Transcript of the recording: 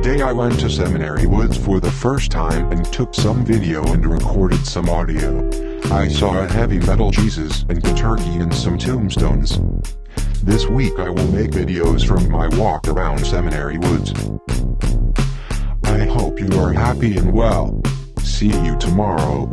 Today I went to Seminary Woods for the first time and took some video and recorded some audio. I saw a heavy metal Jesus and a turkey and some tombstones. This week I will make videos from my walk around Seminary Woods. I hope you are happy and well. See you tomorrow.